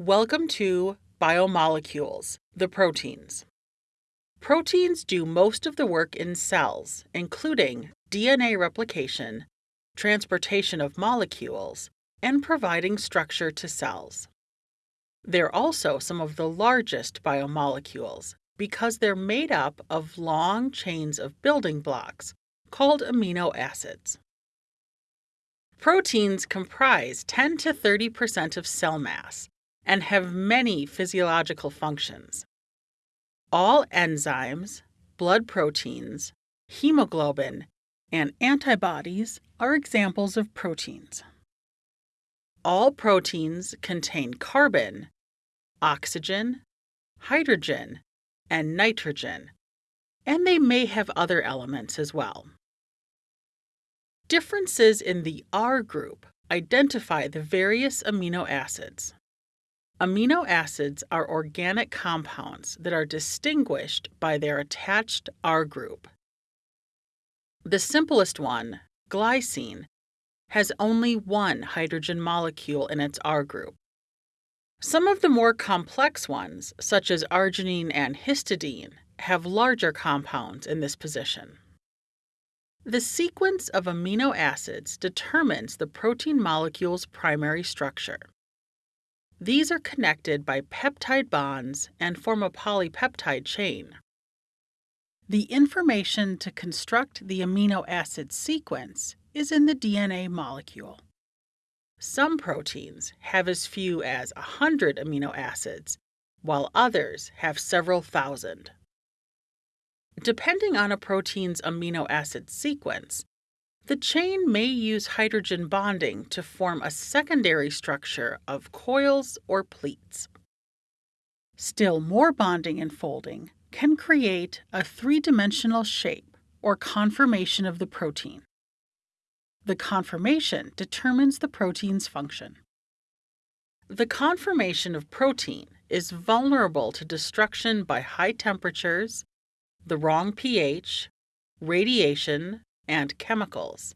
Welcome to Biomolecules, the proteins. Proteins do most of the work in cells, including DNA replication, transportation of molecules, and providing structure to cells. They're also some of the largest biomolecules because they're made up of long chains of building blocks called amino acids. Proteins comprise 10 to 30 percent of cell mass and have many physiological functions. All enzymes, blood proteins, hemoglobin, and antibodies are examples of proteins. All proteins contain carbon, oxygen, hydrogen, and nitrogen, and they may have other elements as well. Differences in the R group identify the various amino acids. Amino acids are organic compounds that are distinguished by their attached R group. The simplest one, glycine, has only one hydrogen molecule in its R group. Some of the more complex ones, such as arginine and histidine, have larger compounds in this position. The sequence of amino acids determines the protein molecule's primary structure. These are connected by peptide bonds and form a polypeptide chain. The information to construct the amino acid sequence is in the DNA molecule. Some proteins have as few as 100 amino acids, while others have several thousand. Depending on a protein's amino acid sequence, the chain may use hydrogen bonding to form a secondary structure of coils or pleats. Still more bonding and folding can create a three dimensional shape or conformation of the protein. The conformation determines the protein's function. The conformation of protein is vulnerable to destruction by high temperatures, the wrong pH, radiation, and chemicals.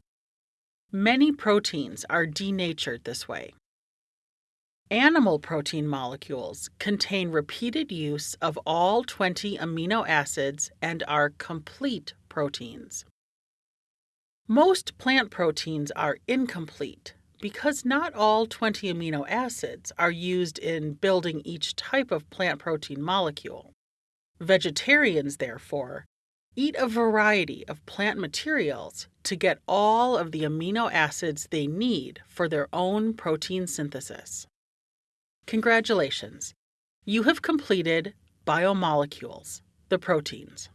Many proteins are denatured this way. Animal protein molecules contain repeated use of all 20 amino acids and are complete proteins. Most plant proteins are incomplete because not all 20 amino acids are used in building each type of plant protein molecule. Vegetarians, therefore, Eat a variety of plant materials to get all of the amino acids they need for their own protein synthesis. Congratulations! You have completed biomolecules, the proteins.